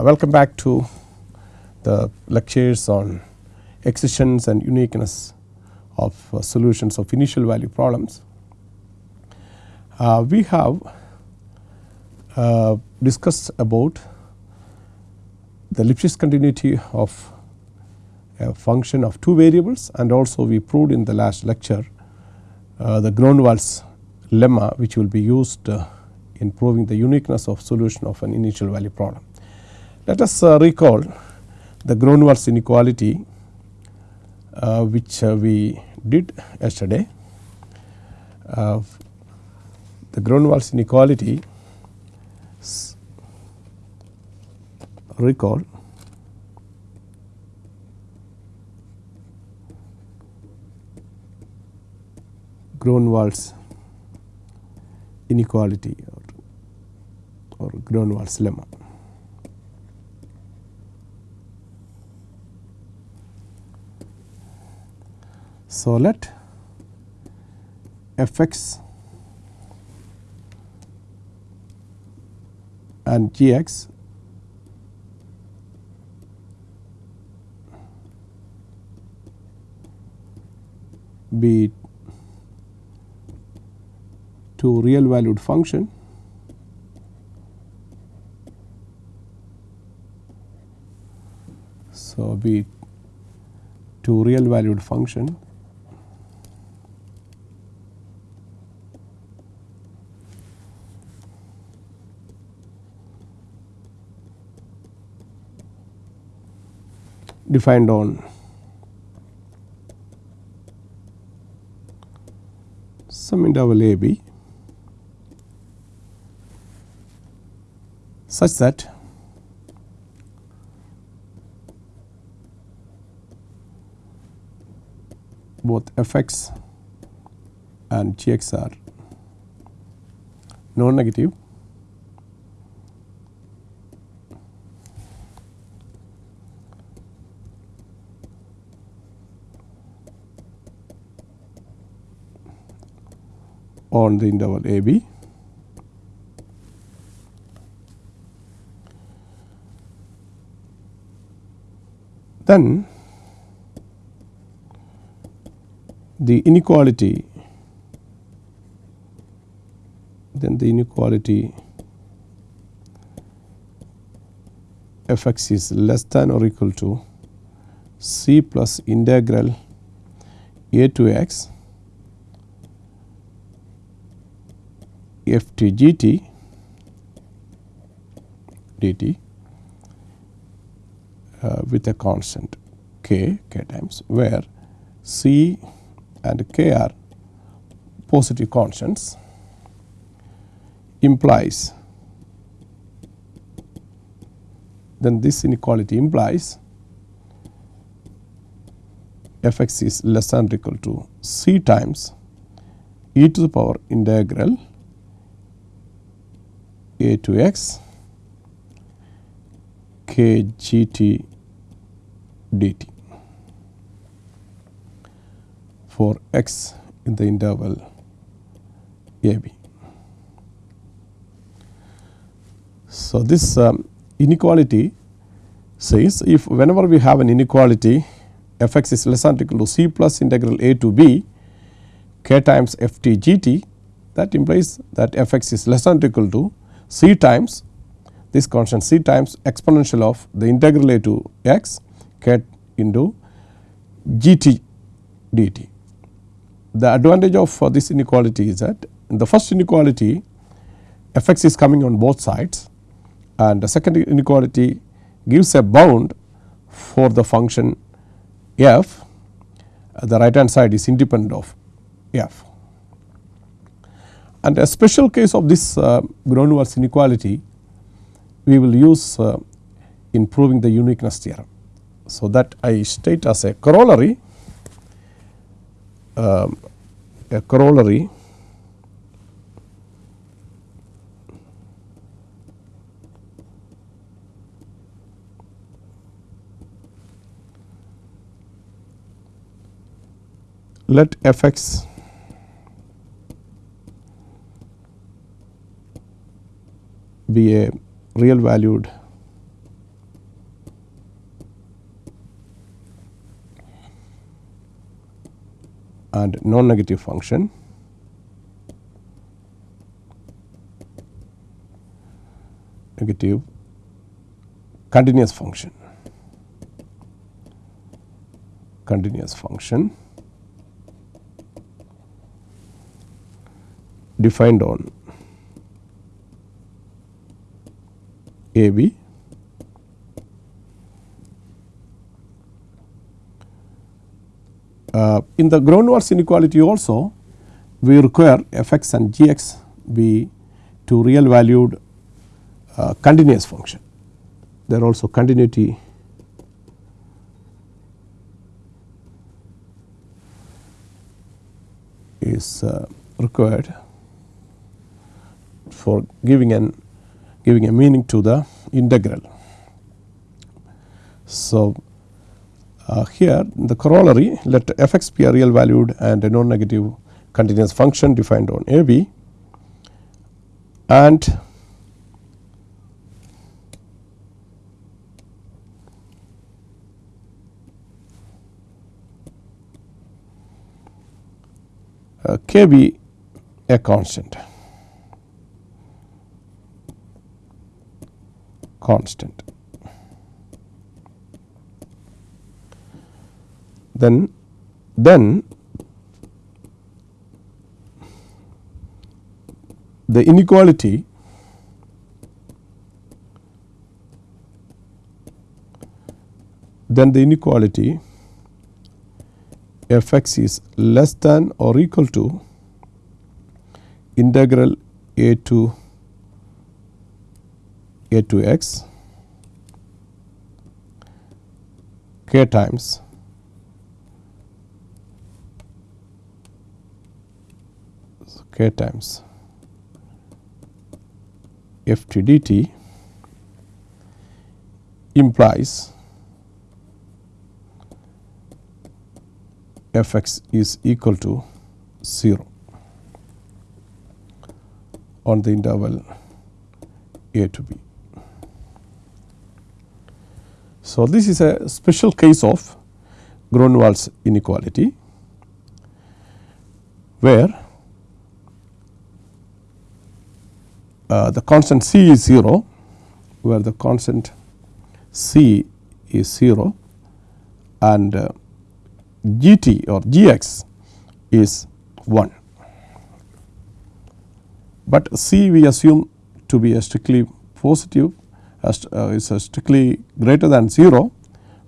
Uh, welcome back to the lectures on existence and uniqueness of uh, solutions of initial value problems. Uh, we have uh, discussed about the Lipschitz continuity of a function of two variables and also we proved in the last lecture uh, the Gronwall's lemma which will be used uh, in proving the uniqueness of solution of an initial value problem. Let us uh, recall the Gronwall's inequality uh, which uh, we did yesterday. The Gronwall's inequality recall Gronwall's inequality or, or Gronwall's lemma. So, let f x and g x be two real valued function so be two real valued function defined on some interval a b. Such that both f x and g x are non negative on the interval a b. Then the inequality then the inequality f x is less than or equal to c plus integral a to x f t g t dt uh, with a constant k, k times where c and k are positive constants implies then this inequality implies f x is less than or equal to c times e to the power integral a to x k g t dt for x in the interval a b. So, this um, inequality says if whenever we have an inequality f x is less than or equal to c plus integral a to b k times f t g t that implies that f x is less than or equal to c times this constant c times exponential of the integral a to x k into g t dt. The advantage of uh, this inequality is that in the first inequality f x is coming on both sides and the second inequality gives a bound for the function f the right hand side is independent of f. And a special case of this uh, Gronwall's inequality we will use uh, in proving the uniqueness theorem. So, that I state as a corollary um, a corollary let f x be a real valued and non-negative function. negative continuous function continuous function defined on A B uh, in the Gronwall's inequality also we require f x and g x be two real valued uh, continuous function. There also continuity is uh, required for giving an giving a meaning to the integral. So, uh, here the corollary let f x be a real valued and a non negative continuous function defined on a b and uh, k be a constant constant. Then then the inequality then the inequality f x is less than or equal to integral a to a to x k times k times f t dt implies f x is equal to 0 on the interval a to b. So, this is a special case of Gronwall's inequality, where uh, the constant c is 0, where the constant c is 0 and uh, g t or g x is 1, but c we assume to be a strictly positive Uh, is a strictly greater than 0,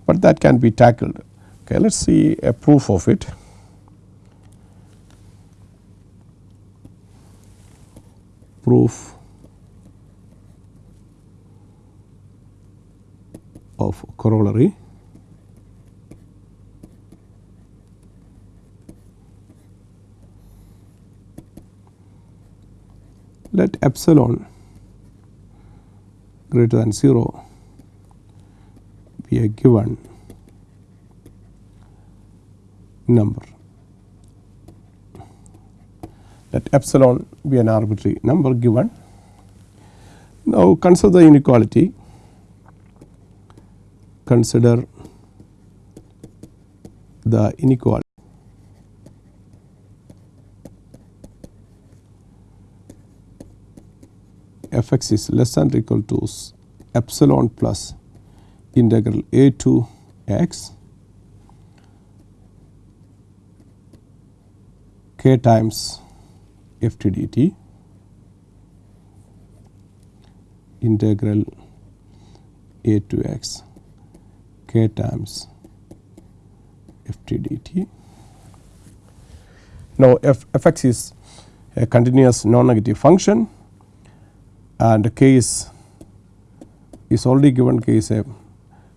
but that can be tackled. Okay, let us see a proof of it. Proof of corollary. let epsilon greater than 0 be a given number. Let epsilon be an arbitrary number given. Now, consider the inequality, consider the inequality f x is less than or equal to epsilon plus integral a to x. K times f t. Dt integral a to x. K times f t. Dt. Now, f, f x is a continuous non negative function and k is is already given k is a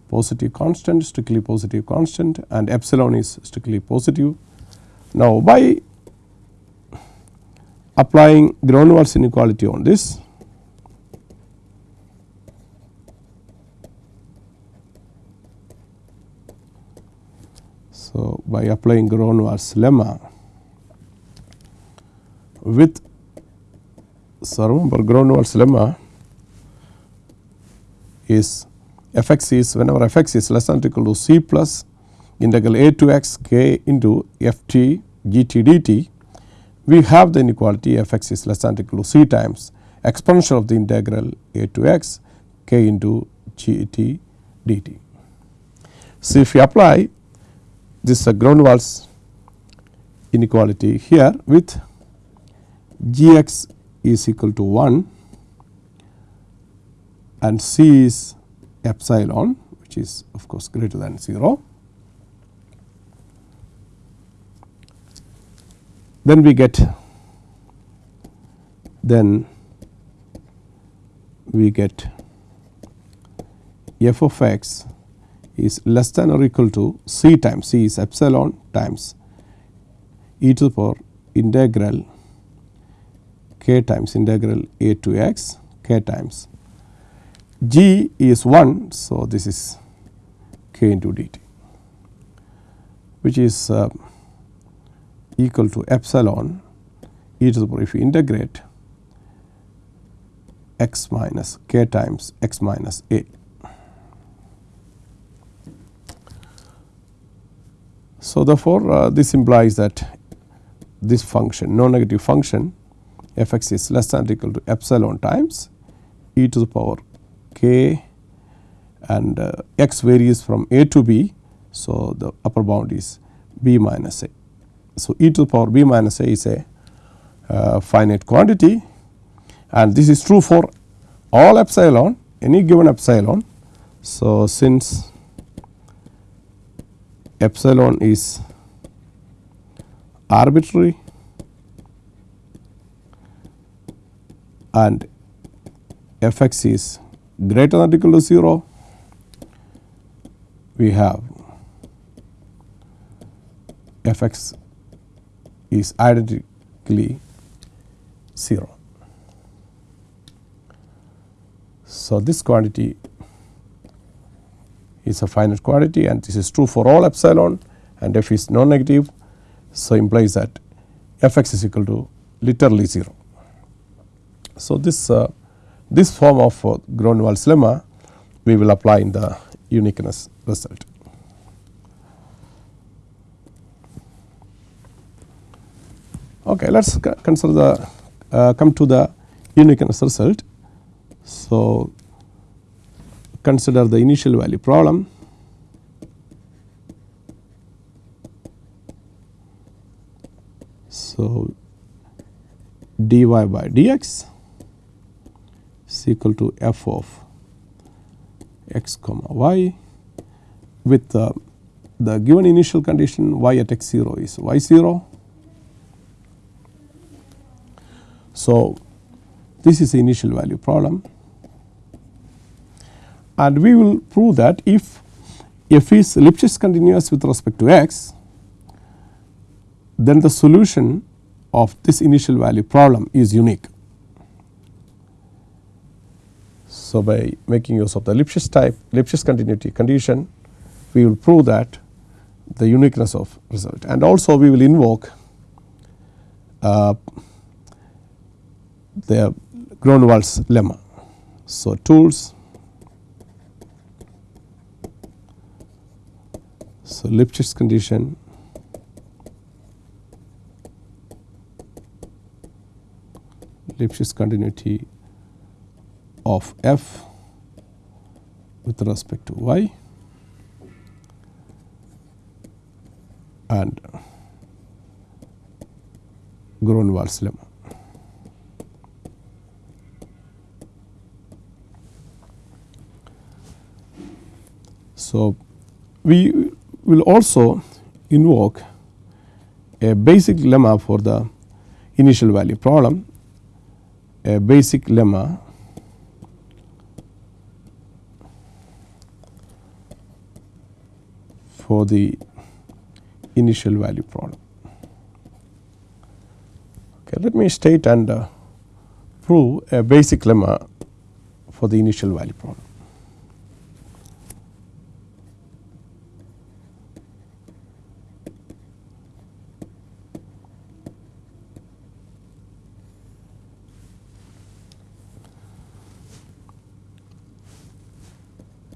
positive constant strictly positive constant and epsilon is strictly positive. Now, by applying Gronwall's inequality on this So, by applying Gronwall's lemma with so, remember Gronwall's lemma is f x is whenever f x is less than or equal to c plus integral a to x k into f t g t d t, we have the inequality f x is less than or equal to c times exponential of the integral a to x k into g t d t. So, if we apply this uh, Gronwall's inequality here with g x is equal to 1 and c is epsilon which is of course greater than 0. Then we get then we get f of x is less than or equal to c times c is epsilon times e to the power integral k times integral a to x k times g is 1. So, this is k into dt which is uh, equal to epsilon e to the power if you integrate x minus k times x minus a. So, therefore, uh, this implies that this function non negative function f x is less than or equal to epsilon times e to the power k and uh, x varies from a to b. So, the upper bound is b minus a. So, e to the power b minus a is a uh, finite quantity and this is true for all epsilon any given epsilon. So, since epsilon is arbitrary and f x is greater than or equal to 0, we have f x is identically 0. So, this quantity is a finite quantity and this is true for all epsilon and f is non negative. So, implies that f x is equal to literally 0. So, this uh, this form of uh, Gronwall's lemma we will apply in the uniqueness result. Okay, let us consider the uh, come to the uniqueness result. So, consider the initial value problem. So, dy by dx equal to f of x comma y with the, the given initial condition y at x 0 is y 0. So, this is the initial value problem and we will prove that if f is Lipschitz continuous with respect to x then the solution of this initial value problem is unique. So, by making use of the Lipschitz type Lipschitz continuity condition we will prove that the uniqueness of result. And also we will invoke uh, the Gronwall's lemma. So, tools. So, Lipschitz condition. Lipschitz continuity of f with respect to y and Gronwall's lemma. So, we will also invoke a basic lemma for the initial value problem, a basic lemma for the initial value problem. Okay, let me state and uh, prove a basic lemma for the initial value problem.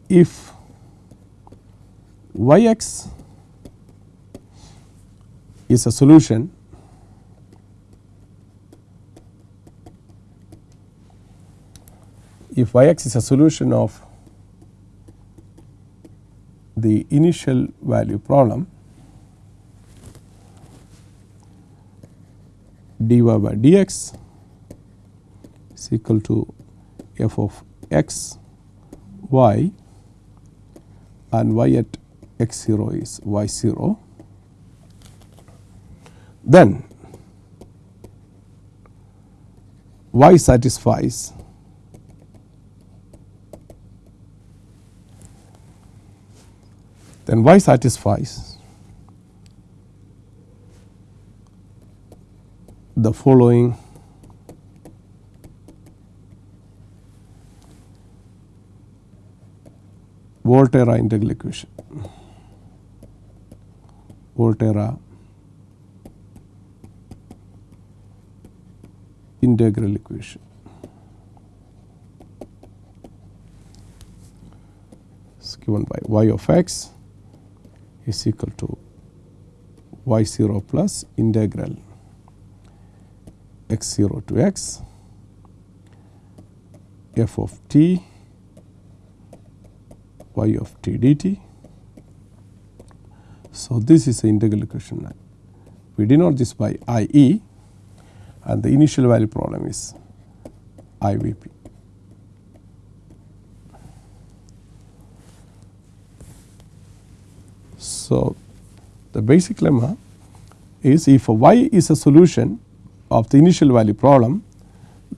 if y x is a solution if y x is a solution of the initial value problem dy by dx is equal to f of x y and y at x 0 is y 0 then y satisfies then y satisfies the following Volterra integral equation. Volterra integral equation. is given by y of x is equal to y 0 plus integral x 0 to x f of t y of t dt. So, this is the integral equation. We denote this by I e and the initial value problem is I v p. So, the basic lemma is if y is a solution of the initial value problem,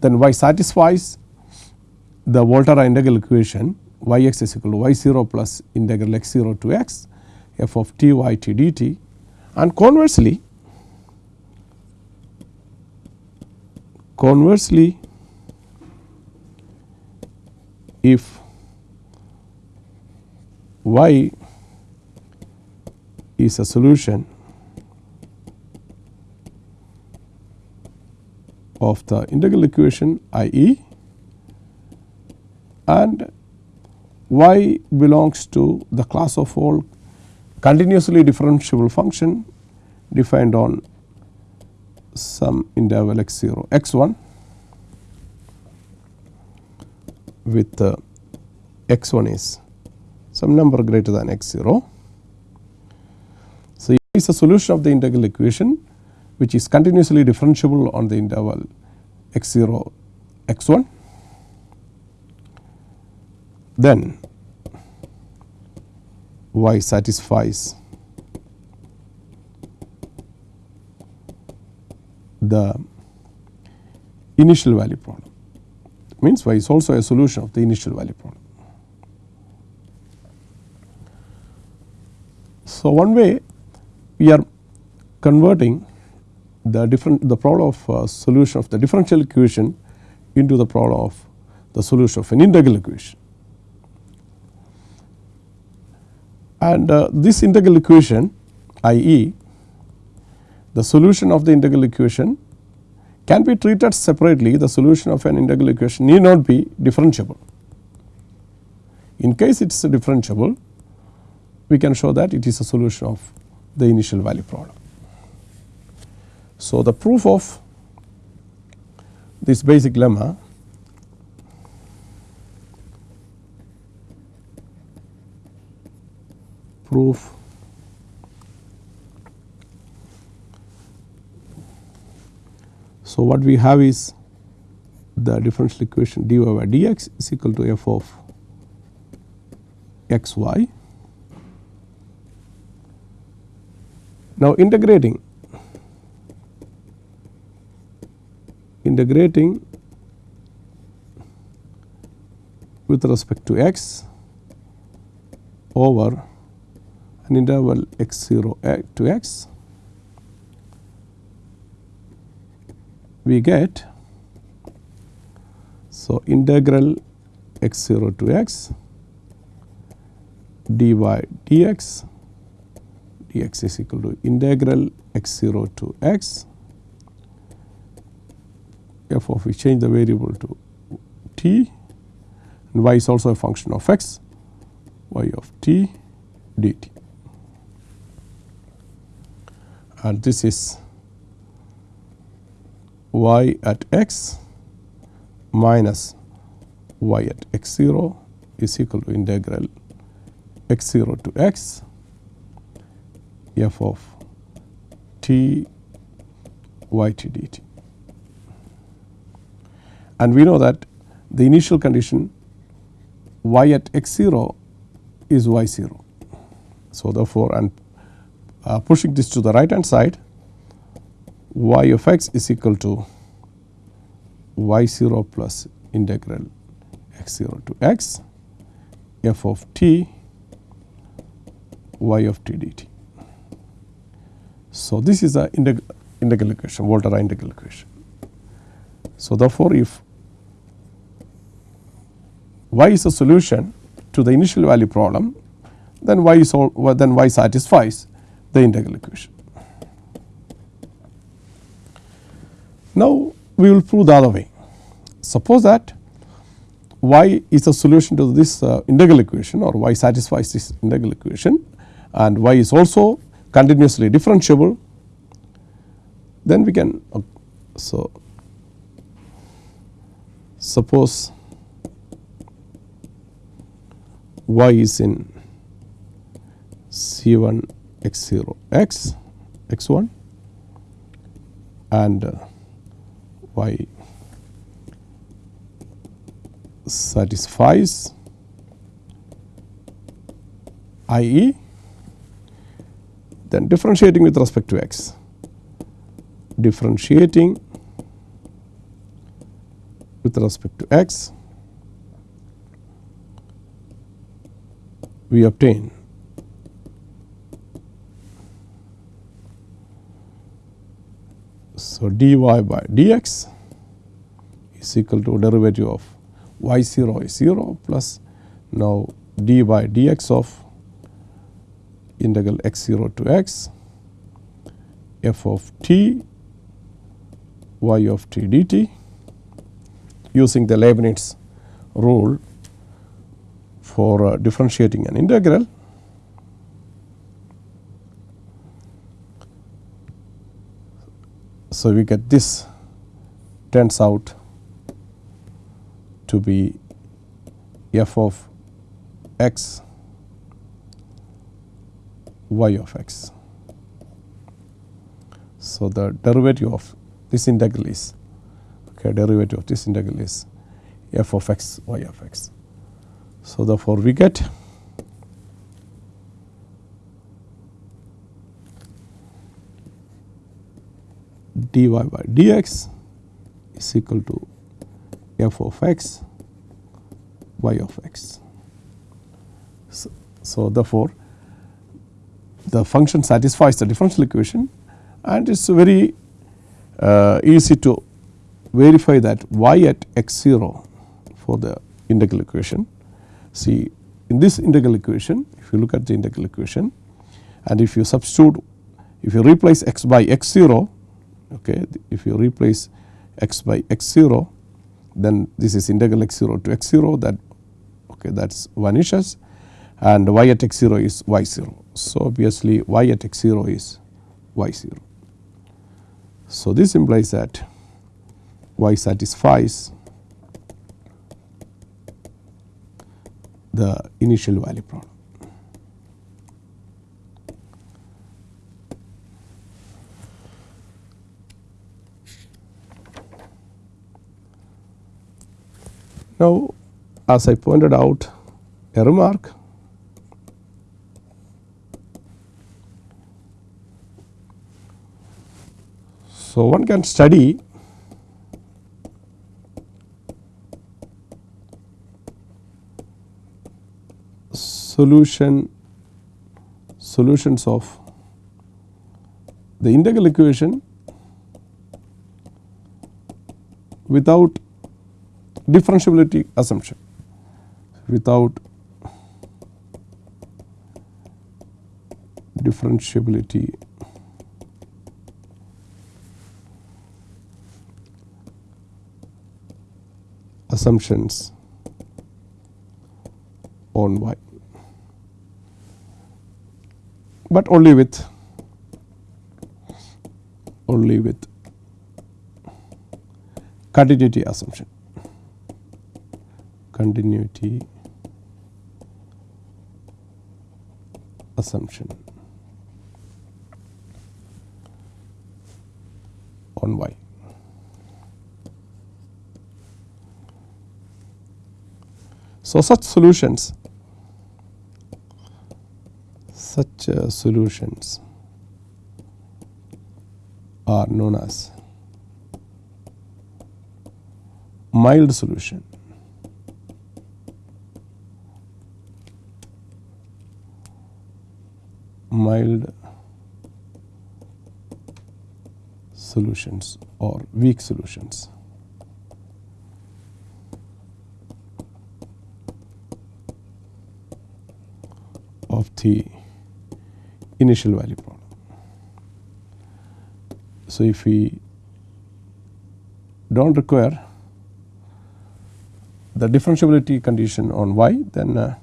then y satisfies the Volterra integral equation y x is equal to y 0 plus integral x 0 to x f of t y t dt and conversely conversely if y is a solution of the integral equation i e and y belongs to the class of all continuously differentiable function defined on some interval x 0 x 1 with uh, x 1 is some number greater than x 0. So, it is a solution of the integral equation which is continuously differentiable on the interval x 0 x 1 then y satisfies the initial value problem means y is also a solution of the initial value problem. So, one way we are converting the different the problem of uh, solution of the differential equation into the problem of the solution of an integral equation. And uh, this integral equation i e the solution of the integral equation can be treated separately the solution of an integral equation need not be differentiable. In case it is differentiable we can show that it is a solution of the initial value problem. So, the proof of this basic lemma proof So, what we have is the differential equation dy by dx is equal to f of x y. Now, integrating integrating with respect to x over an interval x 0 eh, to x we get so integral x 0 to x dy dx dx is equal to integral x 0 to x f of we change the variable to t and y is also a function of x y of t dt. And this is y at x minus y at x 0 is equal to integral x 0 to x f of t y t dt. And we know that the initial condition y at x 0 is y 0. So, therefore, and uh, pushing this to the right hand side y of x is equal to y 0 plus integral x 0 to x f of t y of t dt. So, this is a integ integral equation Volterra integral equation. So, therefore, if y is a solution to the initial value problem then y is all then y satisfies the integral equation. Now, we will prove the other way. Suppose that y is a solution to this uh, integral equation or y satisfies this integral equation and y is also continuously differentiable then we can uh, so suppose y is in C1 x0, x, x1 and uh, y satisfies i.e. then differentiating with respect to x, differentiating with respect to x we obtain So, dy by dx is equal to derivative of y 0 is 0 plus now d by dx of integral x 0 to x f of t y of t dt using the Leibniz rule for uh, differentiating an integral So, we get this turns out to be f of x y of x. So, the derivative of this integral is okay, derivative of this integral is f of x y of x. So, therefore, we get dy by dx is equal to f of x y of x. So, so, therefore, the function satisfies the differential equation and it is very uh, easy to verify that y at x 0 for the integral equation. See in this integral equation if you look at the integral equation and if you substitute if you replace x by x 0 okay if you replace x by x 0 then this is integral x 0 to x 0 that okay that is vanishes and y at x 0 is y 0. So, obviously y at x 0 is y 0. So, this implies that y satisfies the initial value problem. Now, as I pointed out a remark So, one can study solution solutions of the integral equation without differentiability assumption. Without differentiability assumptions on y, but only with only with continuity assumption continuity assumption on y. So, such solutions such uh, solutions are known as mild solution. Mild solutions or weak solutions. of the initial value problem. So, if we do not require the differentiability condition on y then uh,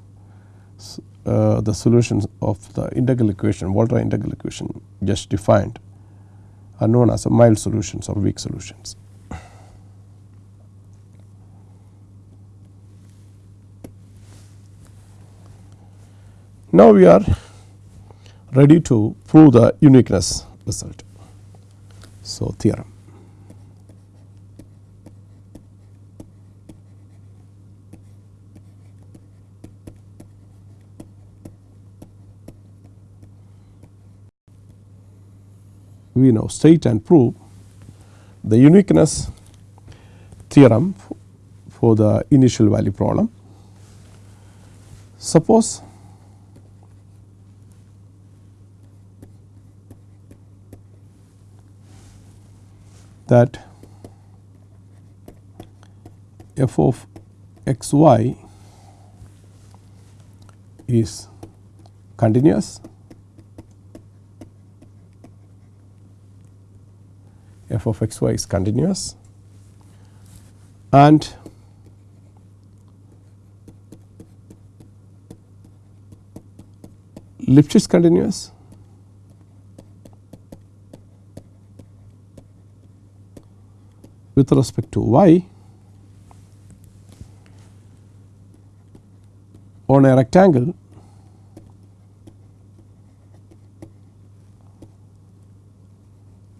uh, the solutions of the integral equation Volterra integral equation just defined are known as mild solutions or weak solutions. Now, we are ready to prove the uniqueness result. So, theorem. We now state and prove the uniqueness theorem for the initial value problem. Suppose that f of x y is continuous f of x y is continuous. And Lipschitz continuous. With respect to y on a rectangle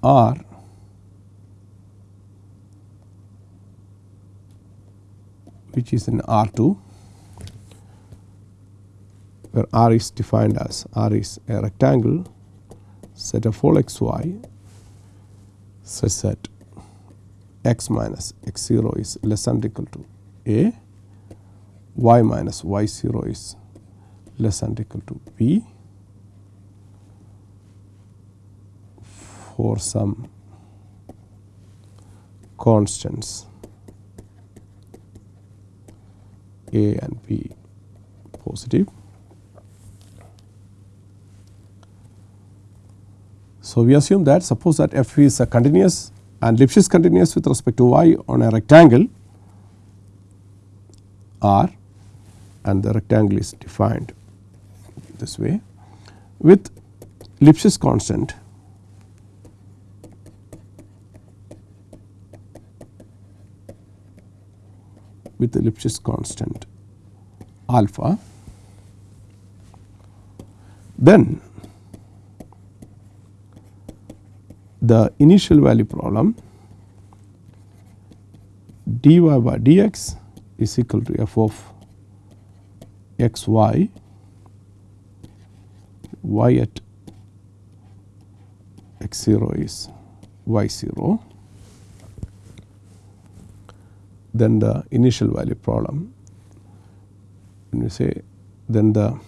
R which is in R 2 where R is defined as R is a rectangle set of all x y such that x minus x 0 is less than or equal to a, y minus y 0 is less than or equal to b for some constants a and b. Positive. So, we assume that suppose that f is a continuous and Lipschitz continuous with respect to y on a rectangle. R and the rectangle is defined this way. With Lipschitz constant with the Lipschitz constant alpha. Then the initial value problem dy by dx is equal to f of xy y at x0 is y0 then the initial value problem when we say then the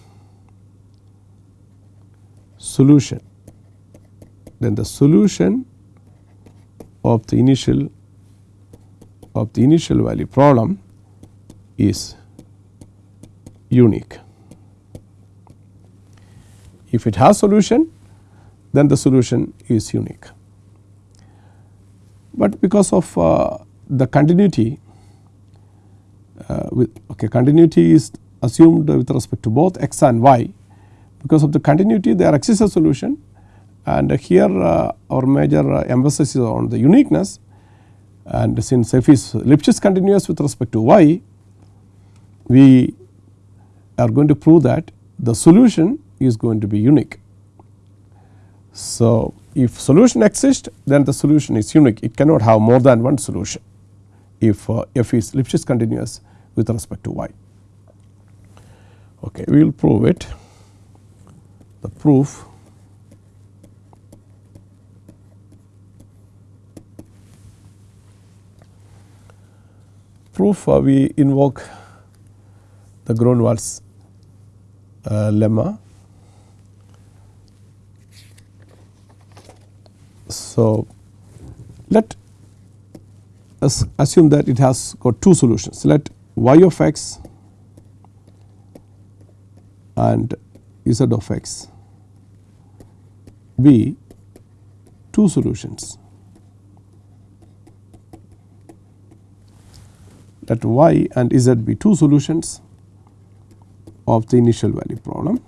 solution then the solution of the initial of the initial value problem is unique. If it has solution then the solution is unique, but because of uh, the continuity with okay continuity is assumed with respect to both x and y. Because of the continuity there exists a solution. And here uh, our major uh, emphasis is on the uniqueness. And since f is Lipschitz continuous with respect to y we are going to prove that the solution is going to be unique. So, if solution exists then the solution is unique. It cannot have more than one solution. If uh, f is Lipschitz continuous with respect to y. Okay, we will prove it the proof proof uh, we invoke the Gronwall's uh, lemma. So, let us assume that it has got two solutions. Let y of x and z of x be two solutions. that y and z be two solutions of the initial value problem.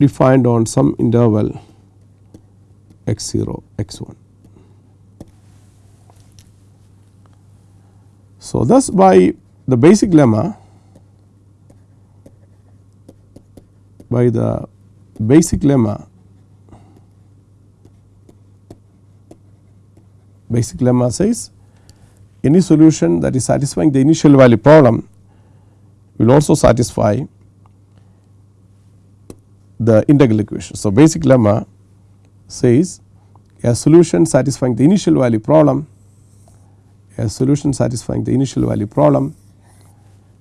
defined on some interval x 0 x 1. So, thus by the basic lemma by the basic lemma basic lemma says any solution that is satisfying the initial value problem will also satisfy the integral equation. So, basic lemma says a solution satisfying the initial value problem a solution satisfying the initial value problem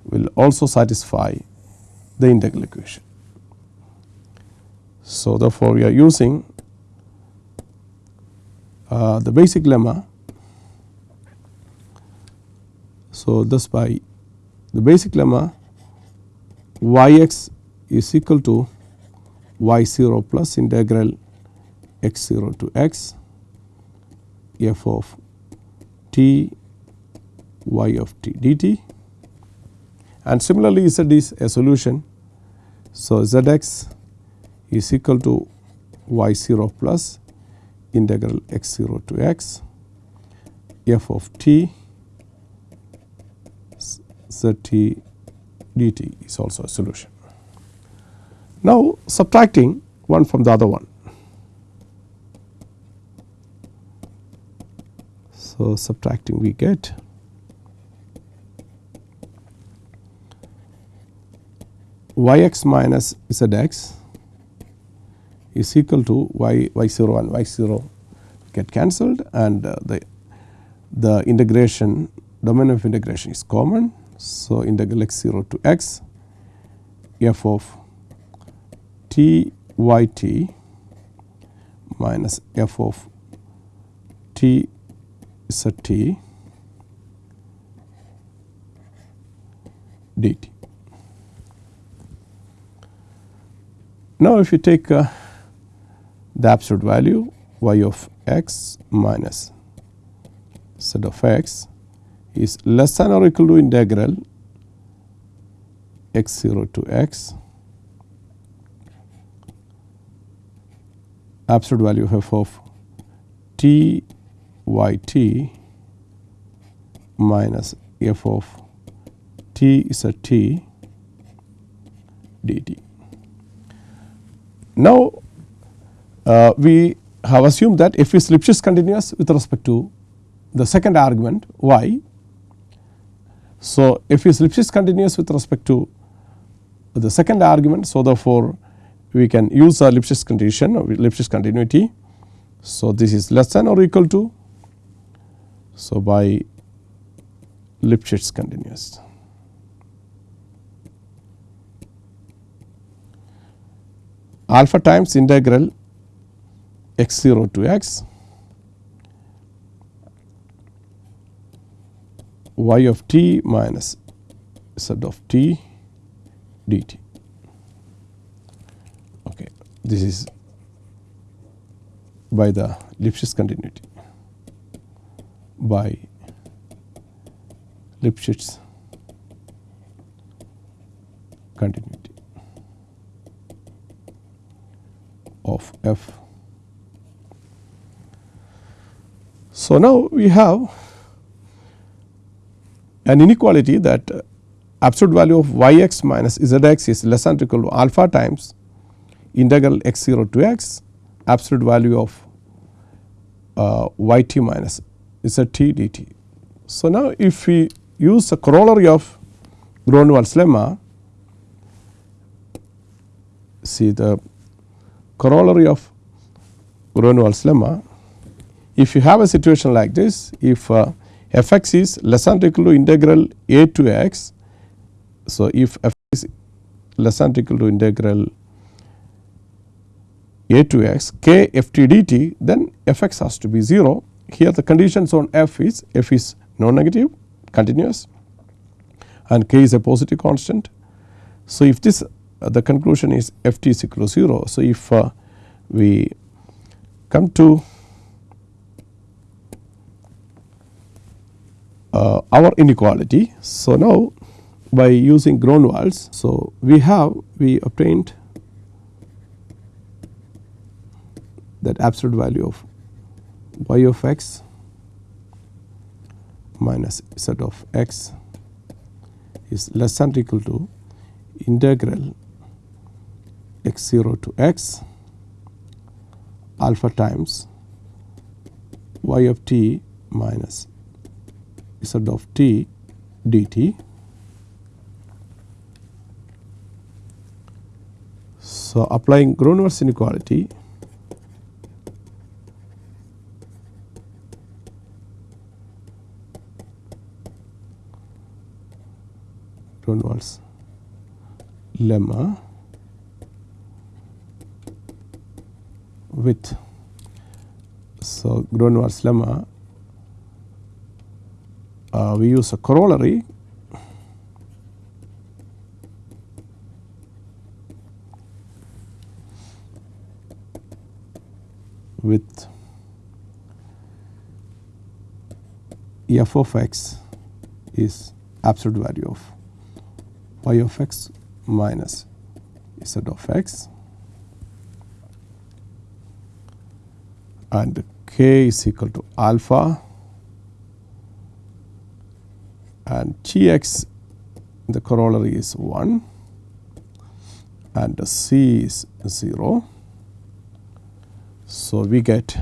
will also satisfy the integral equation. So, therefore, we are using uh, the basic lemma. So, thus by the basic lemma y x is equal to y 0 plus integral x 0 to x f of t y of t dt and similarly z is a solution. So, z x is equal to y 0 plus integral x 0 to x f of t z t dt is also a solution. Now, subtracting one from the other one. So, subtracting we get y x minus z x is equal to y y 0 and y 0 get cancelled and uh, the the integration domain of integration is common. So, integral x 0 to x f of t y t minus f of t z t dt. Now, if you take uh, the absolute value y of x minus z of x is less than or equal to integral x 0 to x absolute value f of t y t minus f of t is a t dt. Now, uh, we have assumed that f is Lipschitz continuous with respect to the second argument y. So, f is Lipschitz continuous with respect to the second argument. So, therefore, we can use a Lipschitz condition or Lipschitz continuity. So, this is less than or equal to. So, by Lipschitz continuous. Alpha times integral x 0 to x y of t minus z of t dt. Okay. This is by the Lipschitz continuity by Lipschitz continuity. Of f. So, now we have an inequality that absolute value of y x minus z x is less than or equal to alpha times integral x 0 to x absolute value of uh, y t minus z t dt. So, now if we use the corollary of Gronwall's lemma, see the corollary of Gronwall's lemma, if you have a situation like this, if uh, f x is less than equal to integral a to x. So, if f is less than equal to integral a to x k f t dt then f x has to be 0. Here the conditions on f is f is non negative continuous and k is a positive constant. So, if this uh, the conclusion is f t is equal to 0. So, if uh, we come to uh, our inequality. So, now by using Gronwall's, so we have we obtained that absolute value of y of x minus z of x is less than or equal to integral x 0 to x alpha times y of t minus z of t dt. So, applying Gronwall's inequality Gronwall's lemma with. So Gronwall's lemma uh, we use a corollary. With f of x is absolute value of y of x minus z of x and k is equal to alpha and G x the corollary is 1 and C is 0. So, we get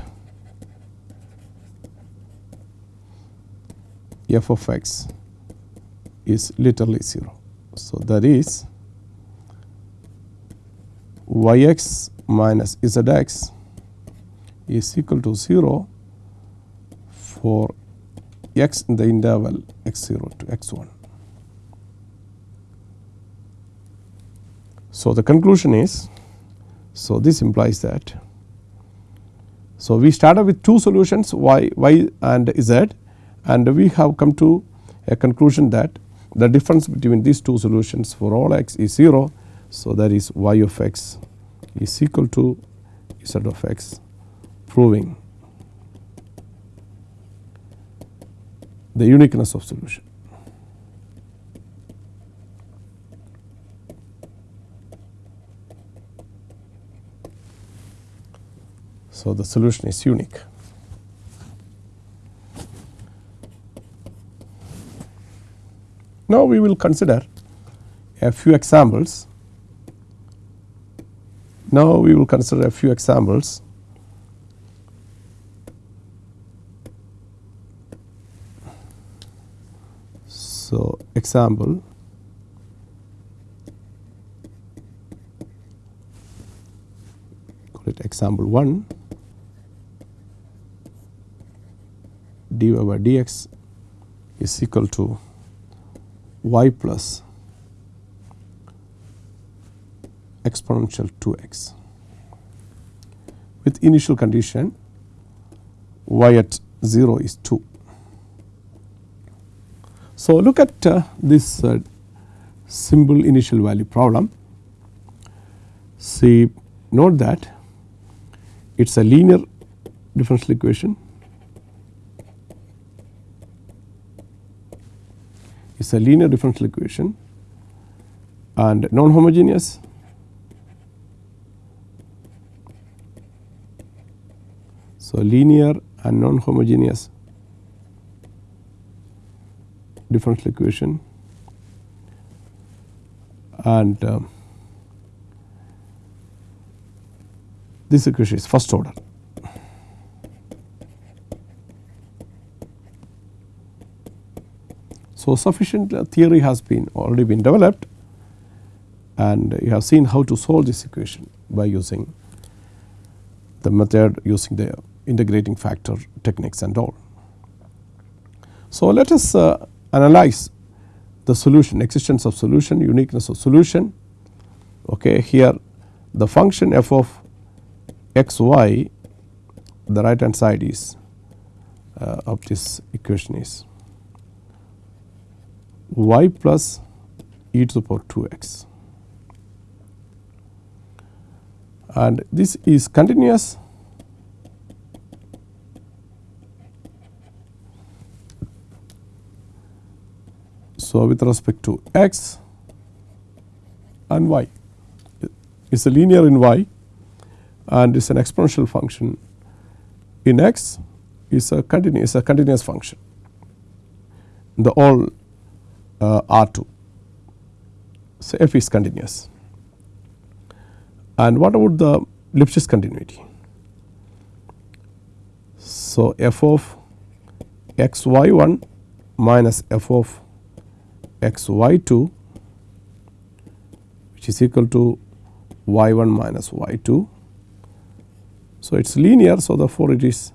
f of x is literally 0. So, that is y x minus z x is equal to 0 for x in the interval x 0 to x 1. So, the conclusion is, so this implies that, so we started with two solutions y, y and z and we have come to a conclusion that the difference between these two solutions for all x is 0. So, that is y of x is equal to z of x proving the uniqueness of solution. So, the solution is unique. Now, we will consider a few examples. Now, we will consider a few examples So, example call it example 1 dy by dx is equal to y plus exponential 2x with initial condition y at 0 is 2. So, look at uh, this uh, simple initial value problem. See note that it is a linear differential equation. It is a linear differential equation and non homogeneous So, linear and non-homogeneous differential equation and um, this equation is first order. So, sufficient theory has been already been developed and you have seen how to solve this equation by using the method using the integrating factor techniques and all. So, let us uh, analyze the solution existence of solution uniqueness of solution. Okay here the function f of x y the right hand side is uh, of this equation is y plus e to the power 2 x. And this is continuous So, with respect to x and y it is a linear in y and is an exponential function in x is a continuous a continuous function the all uh, R 2. So, f is continuous and what about the Lipschitz continuity. So, f of x y 1 minus f of x y 2 which is equal to y 1 minus y 2. So, it is linear. So, therefore, it is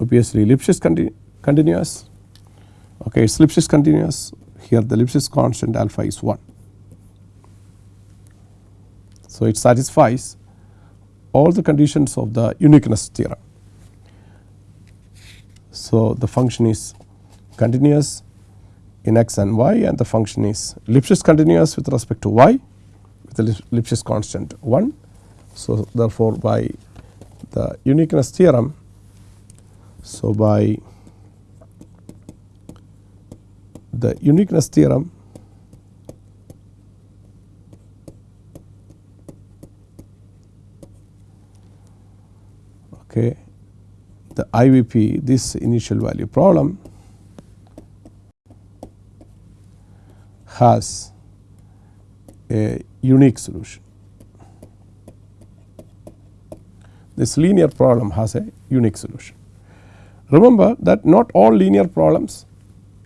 obviously Lipschitz continu continuous okay, it is Lipschitz continuous here the Lipschitz constant alpha is 1. So, it satisfies all the conditions of the uniqueness theorem. So, the function is continuous in x and y and the function is Lipschitz continuous with respect to y with the Lipschitz constant 1. So, therefore, by the uniqueness theorem, so by the uniqueness theorem okay the IVP this initial value problem has a unique solution. This linear problem has a unique solution. Remember that not all linear problems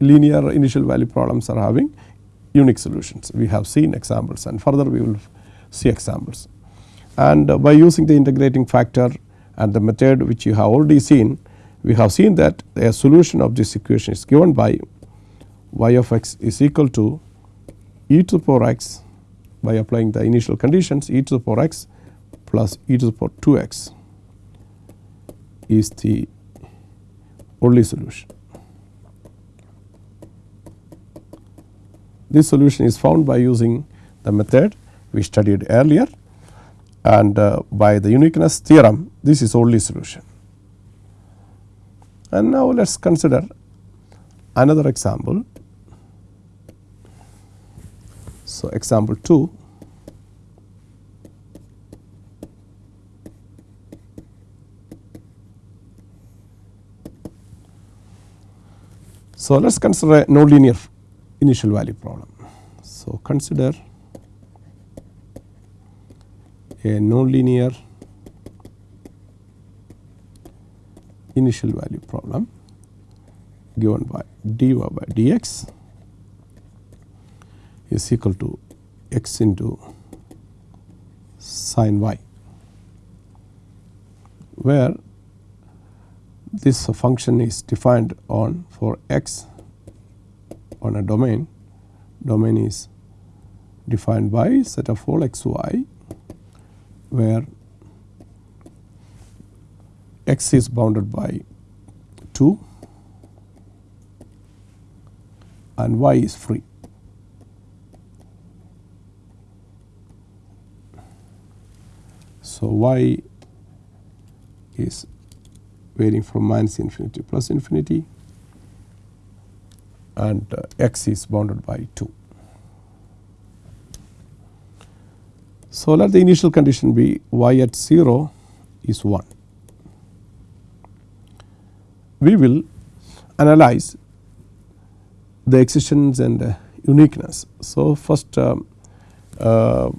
linear initial value problems are having unique solutions. We have seen examples and further we will see examples. And uh, by using the integrating factor and the method which you have already seen, we have seen that a solution of this equation is given by y of x is equal to e to the power x by applying the initial conditions e to the power x plus e to the power 2 x is the only solution. This solution is found by using the method we studied earlier and uh, by the uniqueness theorem this is only solution. And now let us consider another example. So, example 2 So, let us consider a nonlinear initial value problem. So, consider a nonlinear initial value problem given by dy by dx is equal to x into sin y where this function is defined on for x on a domain, domain is defined by set of all x y where x is bounded by 2 and y is free. So, y is varying from minus infinity to plus infinity and uh, x is bounded by 2. So, let the initial condition be y at 0 is 1. we will analyze the existence and uh, uniqueness. So, first um, uh,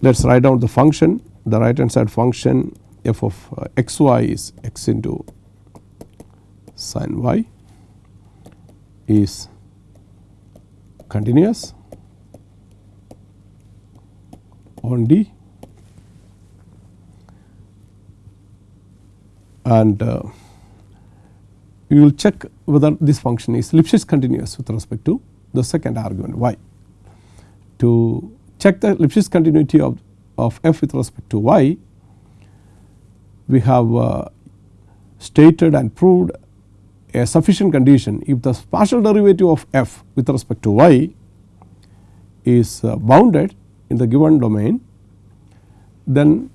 let us write down the function the right hand side function f of uh, x y is x into sin y is continuous on D and uh, we will check whether this function is Lipschitz continuous with respect to the second argument y. To check the Lipschitz continuity of, of f with respect to y, we have uh, stated and proved a sufficient condition if the partial derivative of f with respect to y is uh, bounded in the given domain then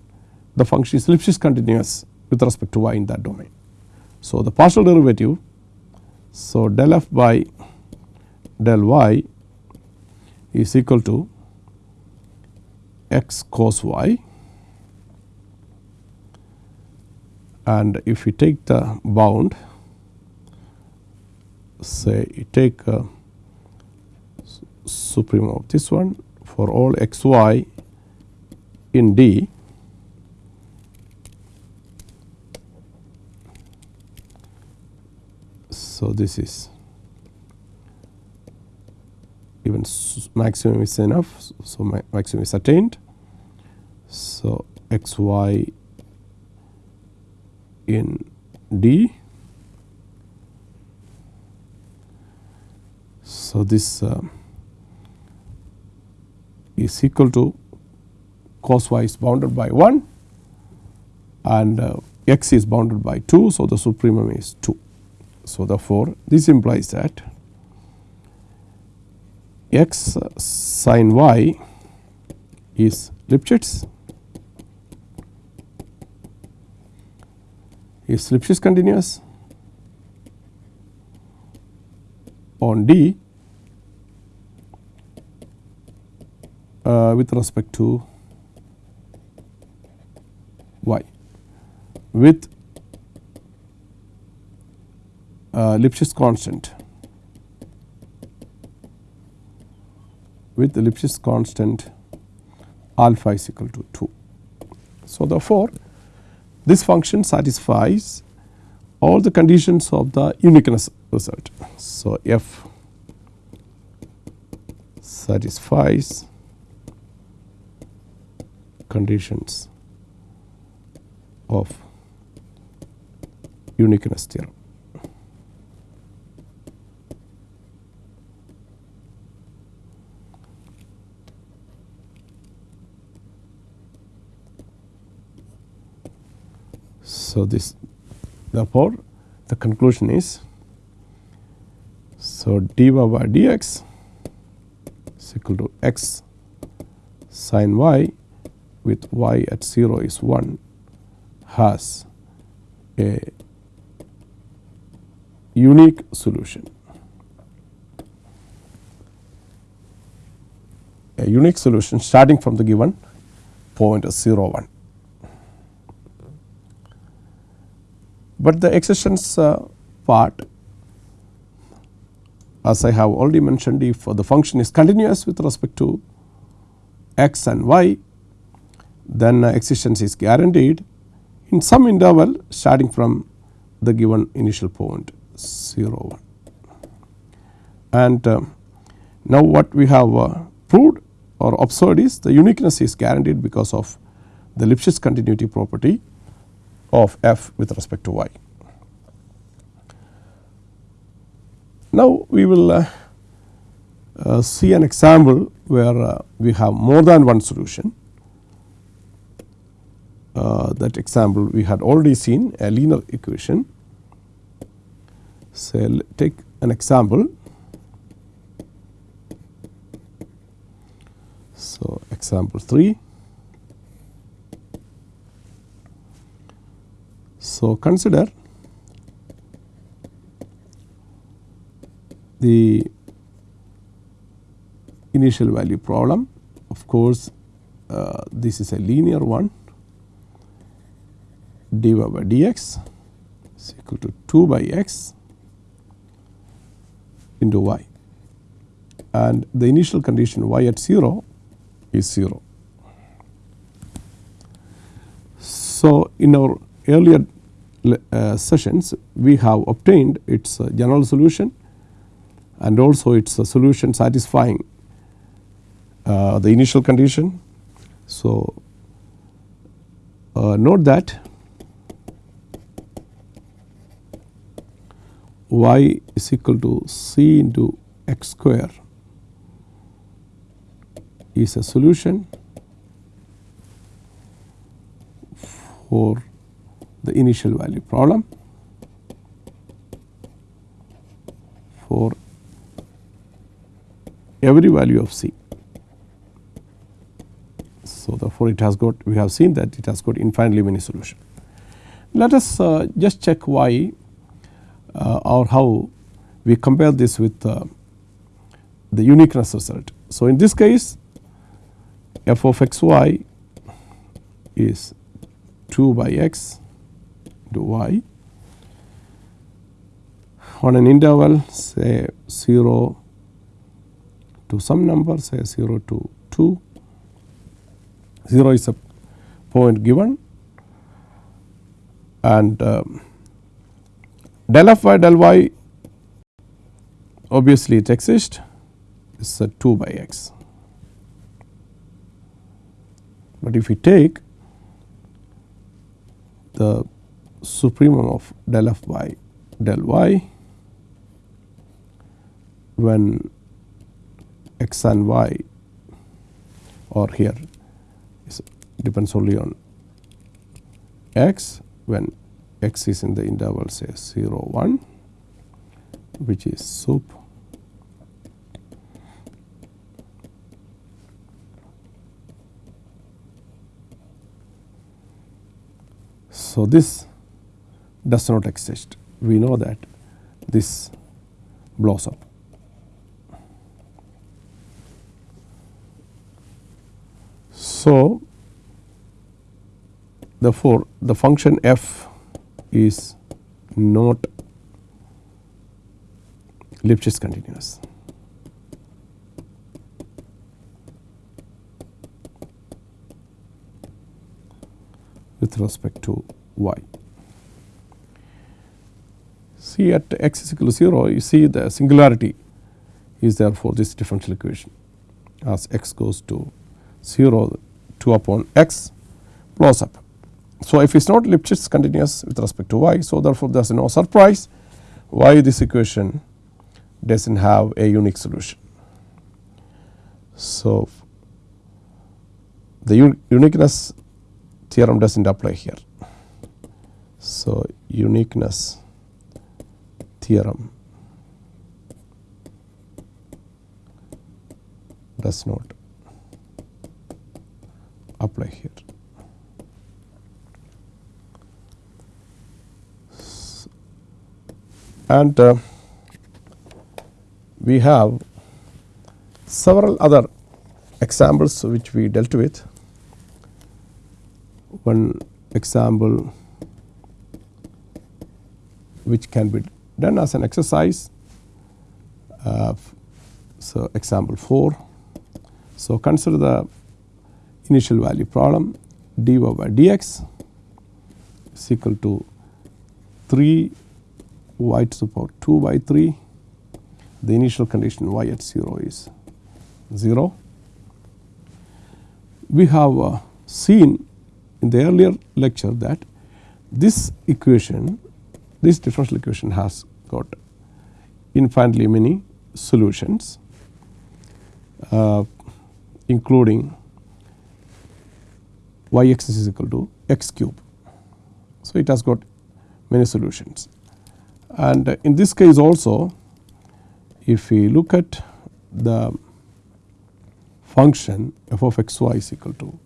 the function is Lipschitz continuous with respect to y in that domain. So, the partial derivative so del f by del y is equal to x cos y and if we take the bound say you take uh, supreme of this one for all x y in D So, this is even maximum is enough. So, maximum is attained. So, x y in D. So, this uh, is equal to cos y is bounded by 1 and uh, x is bounded by 2. So, the supremum is 2. So, therefore, this implies that x sin y is Lipschitz is Lipschitz continuous? On D uh, with respect to y. With uh, Lipschitz constant. With Lipschitz constant alpha is equal to 2. So, therefore, this function satisfies all the conditions of the uniqueness result. So, f satisfies conditions of uniqueness theorem. So, this therefore, the conclusion is so dy by dx is equal to x sin y with y at 0 is 1 has a unique solution. A unique solution starting from the given point 0 1. But the existence uh, part as I have already mentioned if the function is continuous with respect to x and y then existence is guaranteed in some interval starting from the given initial point 0 1. And uh, now what we have uh, proved or observed is the uniqueness is guaranteed because of the Lipschitz continuity property of f with respect to y. Now, we will uh, uh, see an example where uh, we have more than one solution. Uh, that example we had already seen a linear equation. So, take an example. So, example 3 So, consider the initial value problem. Of course, uh, this is a linear one dy by dx is equal to 2 by x into y and the initial condition y at 0 is 0. So, in our earlier uh, sessions we have obtained its uh, general solution and also its uh, solution satisfying uh, the initial condition. So, uh, note that y is equal to c into x square is a solution for the initial value problem for every value of c. So, therefore, it has got we have seen that it has got infinitely many solutions. Let us uh, just check why uh, or how we compare this with uh, the uniqueness result. So, in this case f of x y is 2 by x into y on an interval say 0 to some number say 0 to 2 0 is a point given. And um, del f by del y obviously it exists. Is a 2 by x. But if we take the supremum of del f by del y when x and y or here is depends only on x when x is in the interval say 0 1 which is sup So, this does not exist we know that this blows up. So, therefore, the function f is not Lipschitz continuous. with respect to y. See at x is equal to 0 you see the singularity is there for this differential equation as x goes to 0 2 upon x blows up. So, if it is not Lipschitz continuous with respect to y. So, therefore, there is no surprise why this equation does not have a unique solution. So, the uniqueness theorem does not apply here. So, uniqueness theorem does not apply here. And uh, we have several other examples which we dealt with. One example which can be done as an exercise. Uh, so, example 4. So, consider the initial value problem dy by dx is equal to 3 y to the power 2 by 3 the initial condition y at 0 is 0. We have uh, seen in the earlier lecture that this equation this differential equation has got infinitely many solutions uh, including y x is equal to x cube. So, it has got many solutions and in this case also if we look at the function f of x y is equal to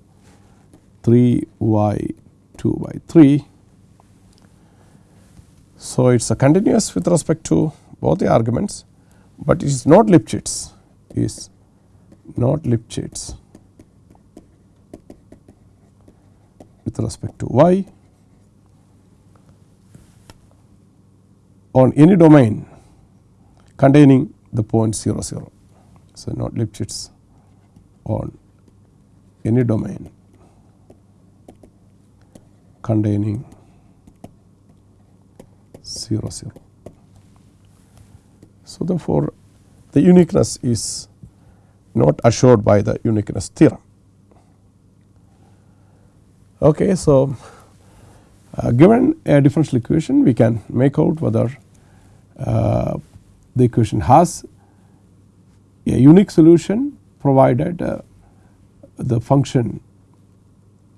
3 y 2 by 3. So, it is a continuous with respect to both the arguments, but it is not Lipschitz is not Lipschitz with respect to y on any domain containing the point 0 0. So, not Lipschitz on any domain containing 0 0. So, therefore, the uniqueness is not assured by the uniqueness theorem. Okay, so, uh, given a differential equation we can make out whether uh, the equation has a unique solution provided uh, the function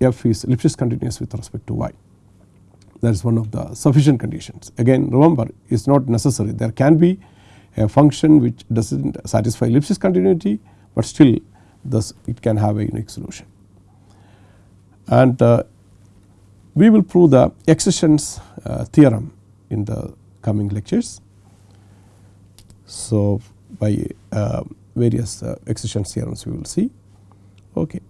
f is Lipschitz continuous with respect to y. That is one of the sufficient conditions. Again remember it is not necessary there can be a function which does not satisfy Lipschitz continuity, but still thus it can have a unique solution. And uh, we will prove the existence uh, theorem in the coming lectures. So, by uh, various uh, existence theorems we will see. Okay.